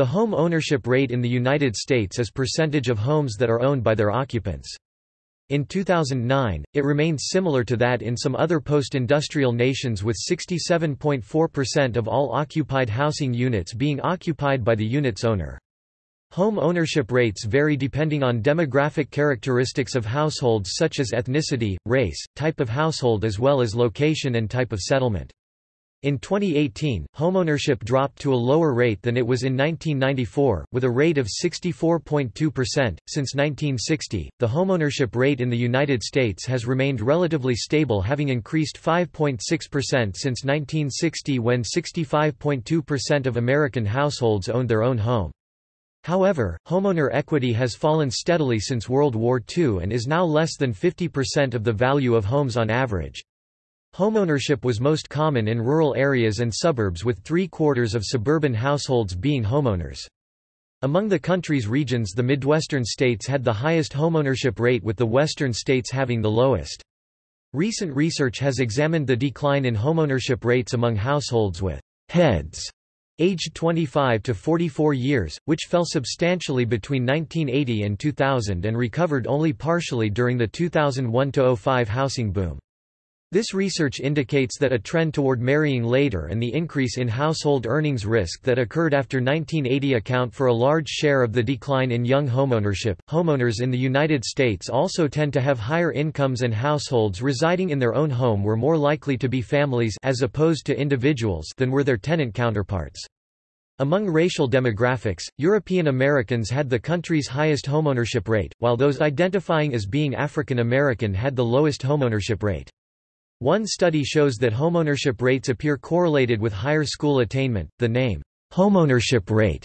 The home ownership rate in the United States is percentage of homes that are owned by their occupants. In 2009, it remained similar to that in some other post-industrial nations with 67.4% of all occupied housing units being occupied by the unit's owner. Home ownership rates vary depending on demographic characteristics of households such as ethnicity, race, type of household as well as location and type of settlement. In 2018, homeownership dropped to a lower rate than it was in 1994, with a rate of 64.2%. Since 1960, the homeownership rate in the United States has remained relatively stable, having increased 5.6% since 1960 when 65.2% of American households owned their own home. However, homeowner equity has fallen steadily since World War II and is now less than 50% of the value of homes on average. Homeownership was most common in rural areas and suburbs with three-quarters of suburban households being homeowners. Among the country's regions the Midwestern states had the highest homeownership rate with the western states having the lowest. Recent research has examined the decline in homeownership rates among households with heads aged 25 to 44 years, which fell substantially between 1980 and 2000 and recovered only partially during the 2001–05 housing boom. This research indicates that a trend toward marrying later and the increase in household earnings risk that occurred after 1980 account for a large share of the decline in young homeownership. Homeowners in the United States also tend to have higher incomes and households residing in their own home were more likely to be families as opposed to individuals than were their tenant counterparts. Among racial demographics, European Americans had the country's highest homeownership rate, while those identifying as being African American had the lowest homeownership rate. One study shows that homeownership rates appear correlated with higher school attainment. The name, homeownership rate,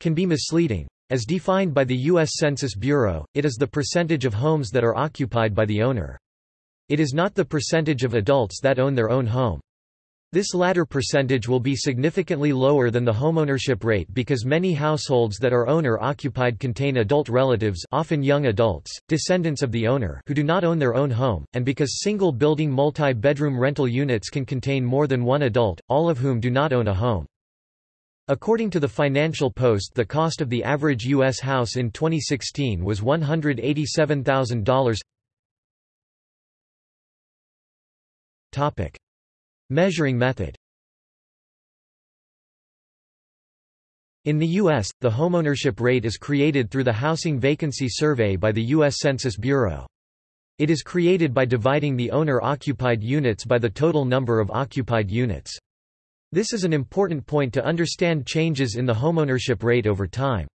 can be misleading. As defined by the U.S. Census Bureau, it is the percentage of homes that are occupied by the owner. It is not the percentage of adults that own their own home. This latter percentage will be significantly lower than the homeownership rate because many households that are owner-occupied contain adult relatives often young adults, descendants of the owner who do not own their own home, and because single-building multi-bedroom rental units can contain more than one adult, all of whom do not own a home. According to the Financial Post the cost of the average U.S. house in 2016 was $187,000. Measuring method In the U.S., the homeownership rate is created through the Housing Vacancy Survey by the U.S. Census Bureau. It is created by dividing the owner-occupied units by the total number of occupied units. This is an important point to understand changes in the homeownership rate over time.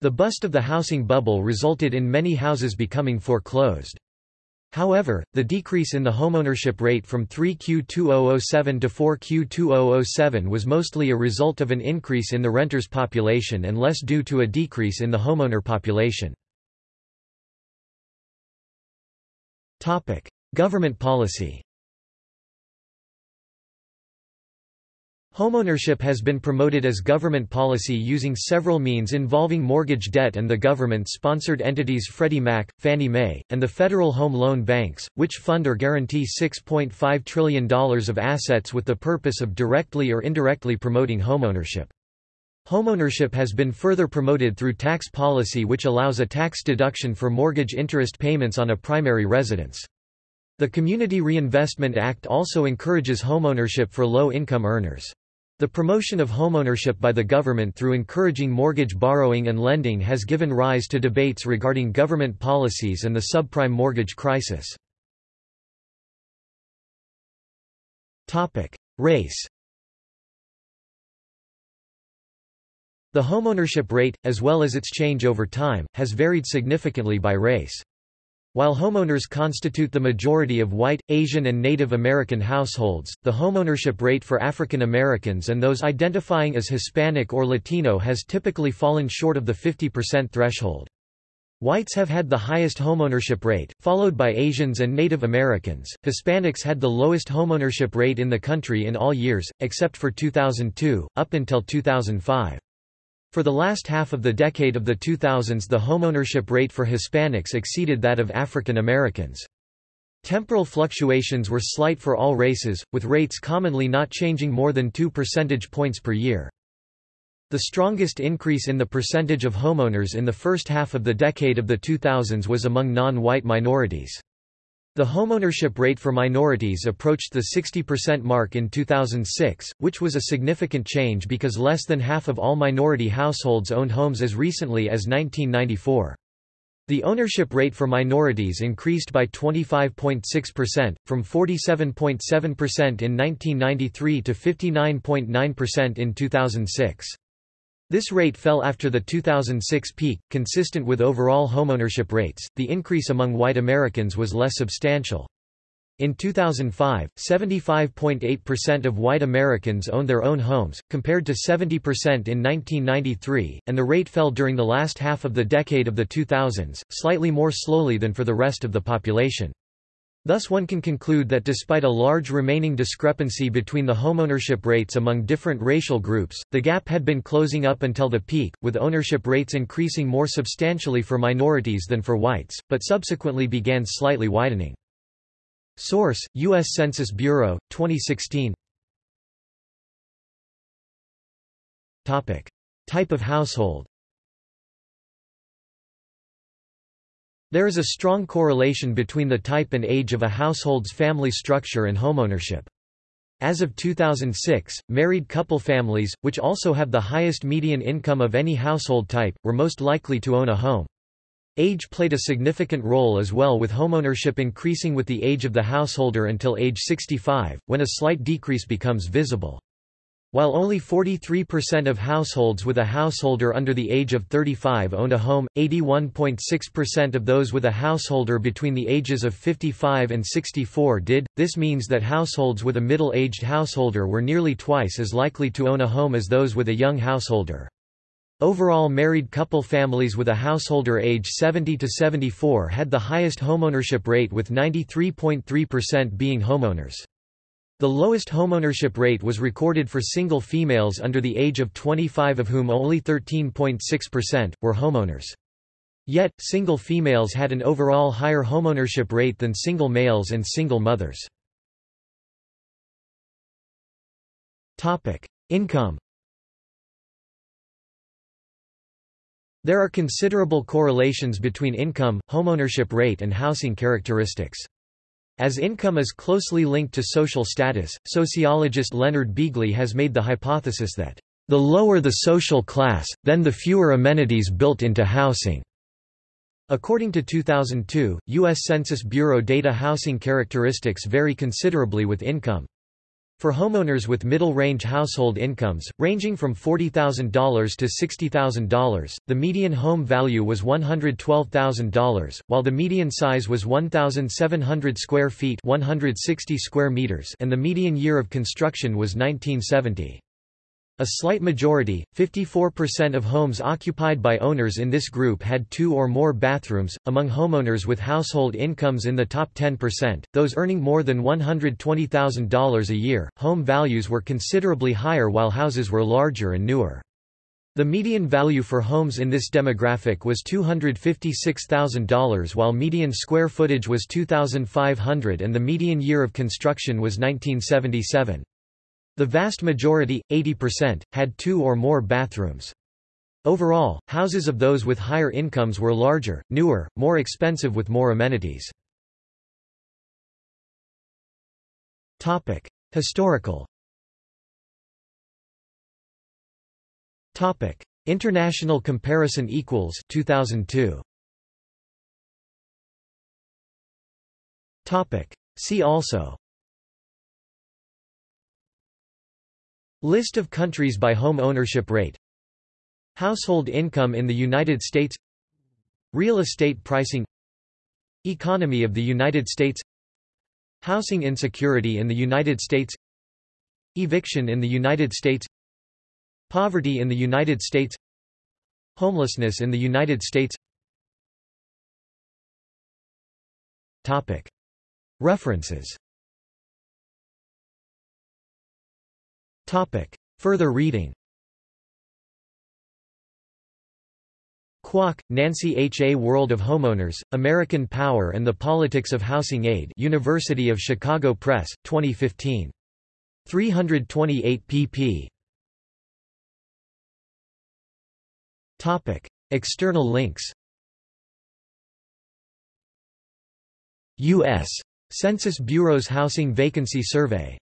The bust of the housing bubble resulted in many houses becoming foreclosed. However, the decrease in the homeownership rate from 3Q2007 to 4Q2007 was mostly a result of an increase in the renters' population and less due to a decrease in the homeowner population. Government policy Homeownership has been promoted as government policy using several means involving mortgage debt and the government-sponsored entities Freddie Mac, Fannie Mae, and the Federal Home Loan Banks, which fund or guarantee $6.5 trillion of assets with the purpose of directly or indirectly promoting homeownership. Homeownership has been further promoted through tax policy which allows a tax deduction for mortgage interest payments on a primary residence. The Community Reinvestment Act also encourages homeownership for low-income earners. The promotion of homeownership by the government through encouraging mortgage borrowing and lending has given rise to debates regarding government policies and the subprime mortgage crisis. Race The homeownership rate, as well as its change over time, has varied significantly by race. While homeowners constitute the majority of white, Asian and Native American households, the homeownership rate for African Americans and those identifying as Hispanic or Latino has typically fallen short of the 50% threshold. Whites have had the highest homeownership rate, followed by Asians and Native Americans. Hispanics had the lowest homeownership rate in the country in all years, except for 2002, up until 2005. For the last half of the decade of the 2000s the homeownership rate for Hispanics exceeded that of African Americans. Temporal fluctuations were slight for all races, with rates commonly not changing more than 2 percentage points per year. The strongest increase in the percentage of homeowners in the first half of the decade of the 2000s was among non-white minorities. The homeownership rate for minorities approached the 60% mark in 2006, which was a significant change because less than half of all minority households owned homes as recently as 1994. The ownership rate for minorities increased by 25.6%, from 47.7% in 1993 to 59.9% in 2006. This rate fell after the 2006 peak, consistent with overall homeownership rates. The increase among white Americans was less substantial. In 2005, 75.8% of white Americans owned their own homes, compared to 70% in 1993, and the rate fell during the last half of the decade of the 2000s, slightly more slowly than for the rest of the population. Thus one can conclude that despite a large remaining discrepancy between the homeownership rates among different racial groups, the gap had been closing up until the peak, with ownership rates increasing more substantially for minorities than for whites, but subsequently began slightly widening. Source: U.S. Census Bureau, 2016 Topic. Type of household There is a strong correlation between the type and age of a household's family structure and homeownership. As of 2006, married couple families, which also have the highest median income of any household type, were most likely to own a home. Age played a significant role as well with homeownership increasing with the age of the householder until age 65, when a slight decrease becomes visible. While only 43% of households with a householder under the age of 35 owned a home, 81.6% of those with a householder between the ages of 55 and 64 did. This means that households with a middle-aged householder were nearly twice as likely to own a home as those with a young householder. Overall married couple families with a householder age 70 to 74 had the highest homeownership rate with 93.3% being homeowners. The lowest homeownership rate was recorded for single females under the age of 25 of whom only 13.6%, were homeowners. Yet, single females had an overall higher homeownership rate than single males and single mothers. Income There are considerable correlations between income, homeownership rate and housing characteristics. As income is closely linked to social status, sociologist Leonard Beeghley has made the hypothesis that, "...the lower the social class, then the fewer amenities built into housing." According to 2002, U.S. Census Bureau data housing characteristics vary considerably with income. For homeowners with middle-range household incomes, ranging from $40,000 to $60,000, the median home value was $112,000, while the median size was 1,700 square feet 160 square meters and the median year of construction was 1970. A slight majority, 54% of homes occupied by owners in this group had two or more bathrooms. Among homeowners with household incomes in the top 10%, those earning more than $120,000 a year, home values were considerably higher while houses were larger and newer. The median value for homes in this demographic was $256,000 while median square footage was 2,500 and the median year of construction was 1977. The vast majority, 80%, had two or more bathrooms. Overall, houses of those with higher incomes were larger, newer, more expensive with more amenities. Historical Topic: International comparison equals 2002 Topic: See also List of countries by home ownership rate. Household income in the United States. Real estate pricing. Economy of the United States. Housing insecurity in the United States. Eviction in the United States. Poverty in the United States. Homelessness in the United States. References Topic. Further reading Kwak, Nancy H. A World of Homeowners, American Power and the Politics of Housing Aid University of Chicago Press, 2015. 328 pp. External links U.S. Census Bureau's Housing Vacancy Survey